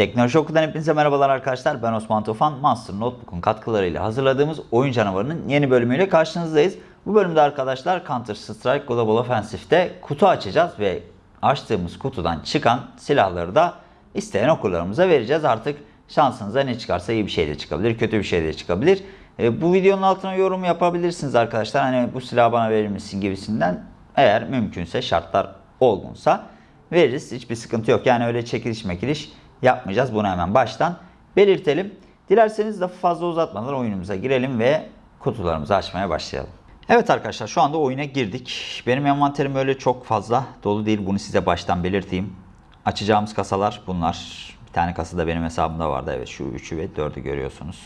Teknoloji Oku'dan hepinize merhabalar arkadaşlar. Ben Osman Tufan. Master Notebook'un katkılarıyla hazırladığımız Oyun Canavarı'nın yeni bölümüyle karşınızdayız. Bu bölümde arkadaşlar Counter Strike Global Offensive'de kutu açacağız ve açtığımız kutudan çıkan silahları da isteyen okurlarımıza vereceğiz. Artık şansınıza ne çıkarsa iyi bir şey de çıkabilir, kötü bir şey de çıkabilir. E, bu videonun altına yorum yapabilirsiniz arkadaşlar. Hani bu silahı bana verir misin gibisinden. Eğer mümkünse şartlar olgunsa veririz. Hiçbir sıkıntı yok. Yani öyle çekiliş mekiliş yapmayacağız. Bunu hemen baştan belirtelim. Dilerseniz lafı fazla uzatmadan oyunumuza girelim ve kutularımızı açmaya başlayalım. Evet arkadaşlar şu anda oyuna girdik. Benim envanterim öyle çok fazla dolu değil. Bunu size baştan belirteyim. Açacağımız kasalar bunlar. Bir tane kasa da benim hesabımda vardı. Evet şu 3'ü ve 4'ü görüyorsunuz.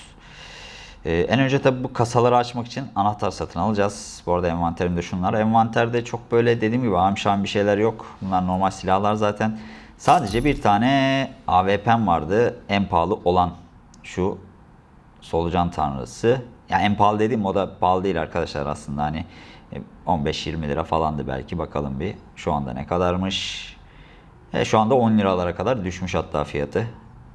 Ee, en önce tabi bu kasaları açmak için anahtar satın alacağız. Bu arada envanterimde şunlar. Envanterde çok böyle dediğim gibi amşan bir şeyler yok. Bunlar normal silahlar zaten. Sadece bir tane AWP'm vardı. En pahalı olan şu solucan tanrısı. Yani en pahalı dediğim o da pahalı değil arkadaşlar aslında hani 15-20 lira falandı belki bakalım bir. Şu anda ne kadarmış? E, şu anda 10 liralara kadar düşmüş hatta fiyatı.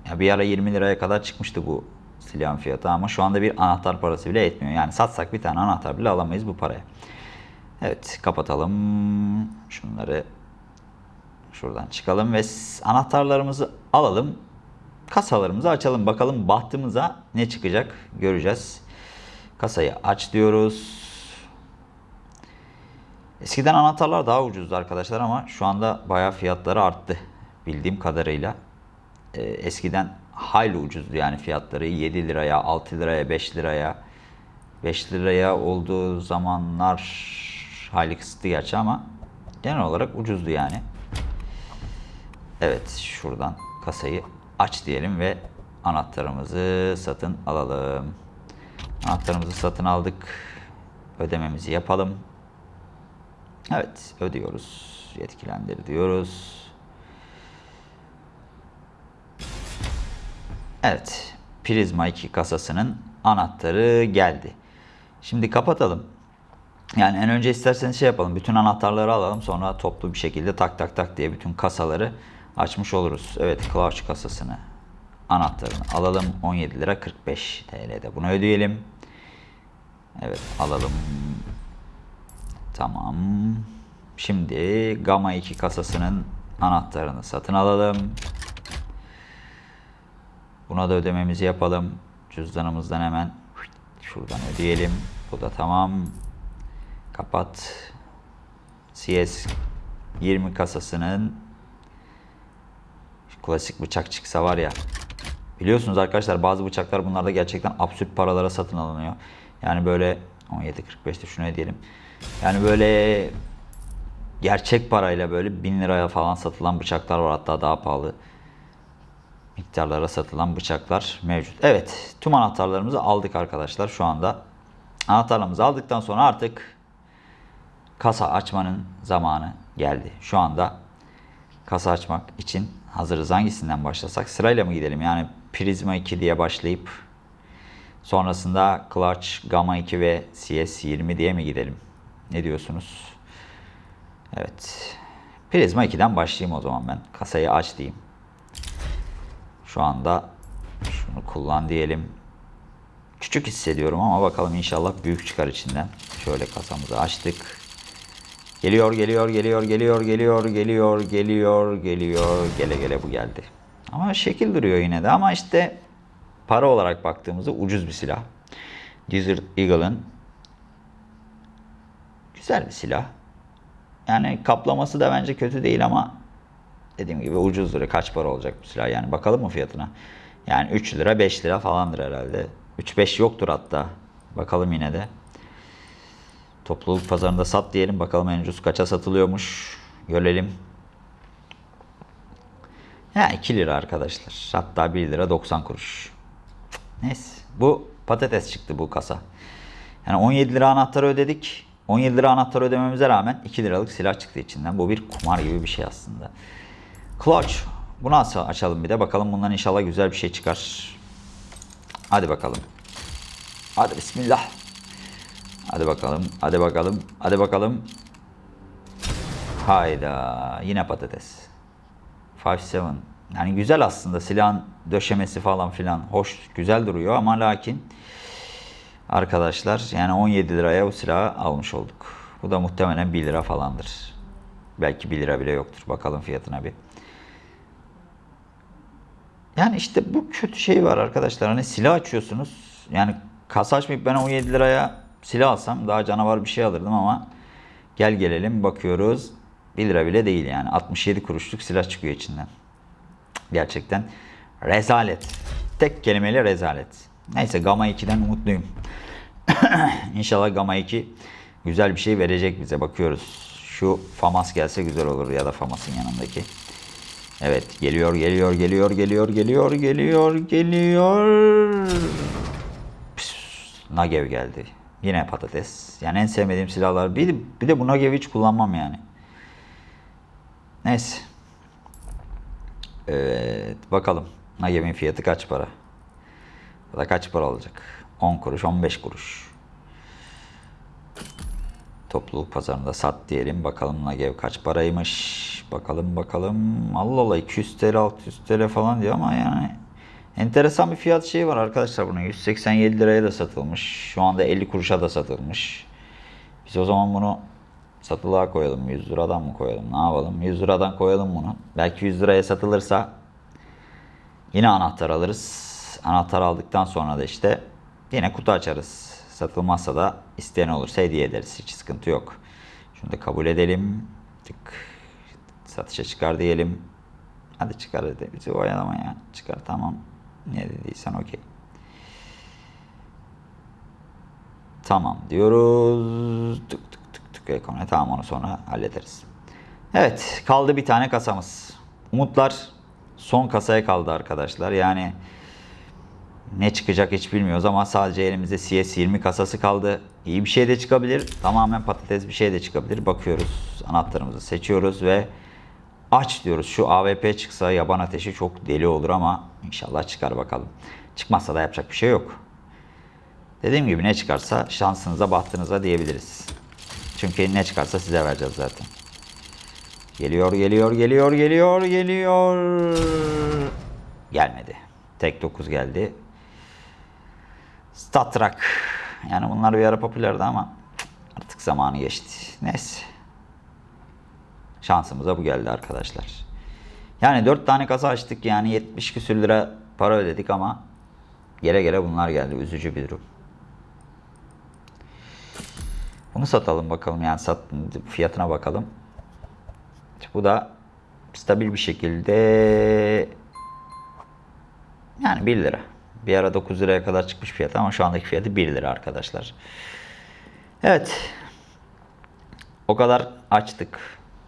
Ya bir ara 20 liraya kadar çıkmıştı bu silahın fiyatı ama şu anda bir anahtar parası bile etmiyor. Yani satsak bir tane anahtar bile alamayız bu paraya. Evet kapatalım. Şunları şuradan çıkalım ve anahtarlarımızı alalım. Kasalarımızı açalım. Bakalım bahtımıza ne çıkacak göreceğiz. Kasayı aç diyoruz. Eskiden anahtarlar daha ucuzdu arkadaşlar ama şu anda bayağı fiyatları arttı bildiğim kadarıyla. Ee, eskiden hayli ucuzdu yani fiyatları 7 liraya, 6 liraya, 5 liraya. 5 liraya olduğu zamanlar hayli kısıtlı gerçi ama genel olarak ucuzdu yani. Evet şuradan kasayı aç diyelim ve anahtarımızı satın alalım. Anahtarımızı satın aldık. Ödememizi yapalım. Evet ödüyoruz. Yetkilendir diyoruz. Evet. Prizma 2 kasasının anahtarı geldi. Şimdi kapatalım. Yani en önce isterseniz şey yapalım. Bütün anahtarları alalım. Sonra toplu bir şekilde tak tak tak diye bütün kasaları açmış oluruz. Evet Clutch kasasını anahtarını alalım. 17 lira 45 TL'de. Bunu ödeyelim. Evet alalım. Tamam. Şimdi Gamma 2 kasasının anahtarını satın alalım. Buna da ödememizi yapalım. Cüzdanımızdan hemen şuradan ödeyelim. Bu da tamam. Kapat. CS 20 kasasının klasik bıçak çıksa var ya. Biliyorsunuz arkadaşlar bazı bıçaklar bunlarda gerçekten absürt paralara satın alınıyor. Yani böyle 17.45'te şunu diyelim. Yani böyle gerçek parayla böyle 1000 liraya falan satılan bıçaklar var hatta daha pahalı miktarlara satılan bıçaklar mevcut. Evet tüm anahtarlarımızı aldık arkadaşlar şu anda. Anahtarlarımızı aldıktan sonra artık kasa açmanın zamanı geldi. Şu anda kasa açmak için hazırız. Hangisinden başlasak? Sırayla mı gidelim? Yani Prisma 2 diye başlayıp sonrasında Clutch, Gamma 2 ve CS 20 diye mi gidelim? Ne diyorsunuz? Evet. Prisma 2'den başlayayım o zaman ben. Kasayı aç diyeyim. Şu anda şunu kullan diyelim. Küçük hissediyorum ama bakalım inşallah büyük çıkar içinden. Şöyle kasamızı açtık. Geliyor, geliyor, geliyor, geliyor, geliyor, geliyor, geliyor, geliyor. Gele gele bu geldi. Ama şekil duruyor yine de ama işte para olarak baktığımızda ucuz bir silah. Desert Eagle'ın güzel bir silah. Yani kaplaması da bence kötü değil ama dediğim gibi ucuzdur. Kaç para olacak bu silah yani bakalım mı fiyatına? Yani 3 lira 5 lira falandır herhalde. 3-5 yoktur hatta. Bakalım yine de. Topluluk pazarında sat diyelim. Bakalım en ucuz kaça satılıyormuş. Görelim. Ya 2 lira arkadaşlar. Hatta 1 lira 90 kuruş. Neyse. Bu patates çıktı bu kasa. Yani 17 lira anahtarı ödedik. 17 lira anahtarı ödememize rağmen 2 liralık silah çıktı içinden. Bu bir kumar gibi bir şey aslında. Clutch. Bunu açalım bir de. Bakalım bundan inşallah güzel bir şey çıkar. Hadi bakalım. Hadi bismillah. Hadi bakalım. Hadi bakalım. Hadi bakalım. Hayda. Yine patates. 5-7. Yani güzel aslında silahın döşemesi falan filan hoş güzel duruyor ama lakin arkadaşlar yani 17 liraya bu silahı almış olduk. Bu da muhtemelen 1 lira falandır. Belki 1 lira bile yoktur. Bakalım fiyatına bir. Yani işte bu kötü şey var arkadaşlar. Hani silah açıyorsunuz. Yani kasa açmayıp ben 17 liraya silah alsam daha canavar bir şey alırdım ama gel gelelim bakıyoruz. 1 lira bile değil yani. 67 kuruşluk silah çıkıyor içinden. Gerçekten rezalet. Tek kelimeyle rezalet. Neyse Gamma 2'den umutluyum. İnşallah Gamma 2 güzel bir şey verecek bize. Bakıyoruz. Şu FAMAS gelse güzel olur ya da FAMAS'ın yanındaki. Evet geliyor geliyor geliyor geliyor geliyor geliyor geliyor. Püs, Nagev geldi. Yine patates. Yani en sevmediğim silahlar. Bir, bir de bu Nagev'i hiç kullanmam yani. Neyse. Evet bakalım. Nagev'in fiyatı kaç para? Bu da kaç para olacak? 10 kuruş 15 kuruş. Topluluk pazarında sat diyelim. Bakalım Nagev kaç paraymış. Bakalım bakalım. Allah Allah 200 TL 600 TL falan diyor ama yani enteresan bir fiyat şeyi var arkadaşlar bunun. 187 liraya da satılmış. Şu anda 50 kuruşa da satılmış. Biz o zaman bunu satılığa koyalım. 100 liradan mı koyalım? Ne yapalım? 100 liradan koyalım bunu. Belki 100 liraya satılırsa yine anahtar alırız. Anahtar aldıktan sonra da işte yine kutu açarız. Satılmazsa da isteyen olursa hediye ederiz. Hiç sıkıntı yok. Şunu da kabul edelim. Tık. Satışa çıkar diyelim. Hadi çıkar hadi. Bizi oyalama ya. Çıkar tamam. Ne dediysen okey. Tamam diyoruz. Tık tık tık tık ekonomi. Tamam onu sonra hallederiz. Evet kaldı bir tane kasamız. Umutlar son kasaya kaldı arkadaşlar. Yani ne çıkacak hiç bilmiyoruz ama sadece elimizde CS20 kasası kaldı. İyi bir şey de çıkabilir. Tamamen patates bir şey de çıkabilir. Bakıyoruz. Anahtarımızı seçiyoruz ve aç diyoruz. Şu AWP çıksa yaban ateşi çok deli olur ama inşallah çıkar bakalım. Çıkmazsa da yapacak bir şey yok. Dediğim gibi ne çıkarsa şansınıza bahtınıza diyebiliriz. Çünkü ne çıkarsa size vereceğiz zaten. Geliyor geliyor geliyor geliyor geliyor. Gelmedi. Tek 9 geldi. Statrak. Yani bunlar bir ara popülerdi ama artık zamanı geçti. Neyse. Şansımıza bu geldi arkadaşlar. Yani 4 tane kasa açtık yani 70 küsür lira para ödedik ama gele gele bunlar geldi. Üzücü bir durum. Bunu satalım bakalım yani sat, fiyatına bakalım. Bu da stabil bir şekilde yani 1 lira. Bir ara 9 liraya kadar çıkmış fiyat ama şu andaki fiyatı 1 lira arkadaşlar. Evet. O kadar açtık.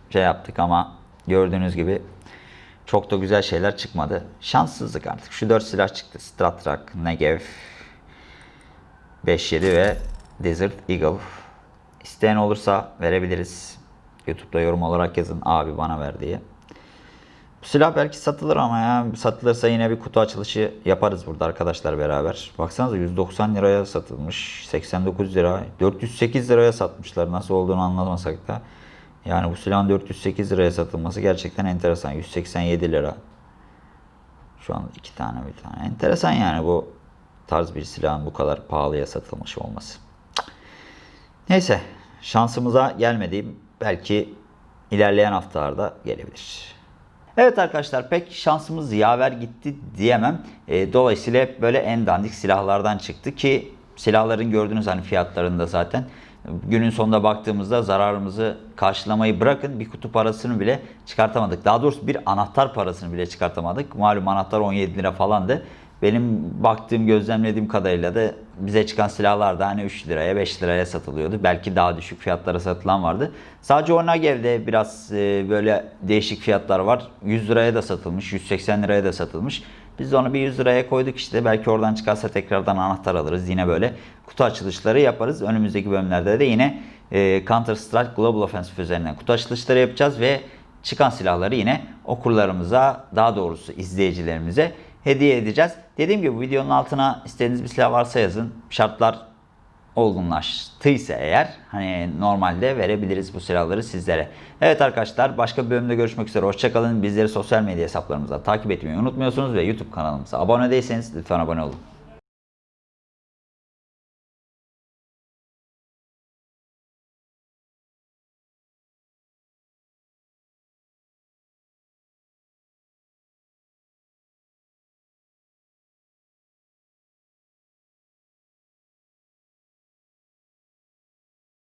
Şey yaptık ama gördüğünüz gibi çok da güzel şeyler çıkmadı. Şanssızlık artık. Şu 4 silah çıktı. Stratrak, Negev, 5.7 ve Desert Eagle. İsteyen olursa verebiliriz. YouTube'da yorum olarak yazın abi bana ver diye. Bu silah belki satılır ama ya satılırsa yine bir kutu açılışı yaparız burada arkadaşlar beraber. Baksanıza 190 liraya satılmış. 89 lira. 408 liraya satmışlar. Nasıl olduğunu anlamasak da. Yani bu silahın 408 liraya satılması gerçekten enteresan. 187 lira. Şu an iki tane bir tane. Enteresan yani bu tarz bir silahın bu kadar pahalıya satılmış olması. Neyse şansımıza gelmedi. Belki ilerleyen haftalarda gelebilir. Evet arkadaşlar pek şansımız yaver gitti diyemem. E, dolayısıyla hep böyle en dandik silahlardan çıktı ki silahların gördüğünüz hani fiyatlarında zaten günün sonunda baktığımızda zararımızı karşılamayı bırakın bir kutu parasını bile çıkartamadık. Daha doğrusu bir anahtar parasını bile çıkartamadık. Malum anahtar 17 lira falandı. Benim baktığım, gözlemlediğim kadarıyla da bize çıkan silahlar da hani 3 liraya, 5 liraya satılıyordu. Belki daha düşük fiyatlara satılan vardı. Sadece Onagev'de biraz e, böyle değişik fiyatlar var. 100 liraya da satılmış, 180 liraya da satılmış. Biz onu bir 100 liraya koyduk işte. Belki oradan çıkarsa tekrardan anahtar alırız. Yine böyle kutu açılışları yaparız. Önümüzdeki bölümlerde de yine e, Counter Strike Global Offensive üzerinden kutu açılışları yapacağız ve çıkan silahları yine okurlarımıza, daha doğrusu izleyicilerimize hediye edeceğiz. Dediğim gibi videonun altına istediğiniz bir silah varsa yazın. Şartlar olgunlaştıysa eğer hani normalde verebiliriz bu silahları sizlere. Evet arkadaşlar başka bir bölümde görüşmek üzere. Hoşçakalın. Bizleri sosyal medya hesaplarımızda takip etmeyi unutmuyorsunuz ve YouTube kanalımıza abone değilseniz lütfen abone olun.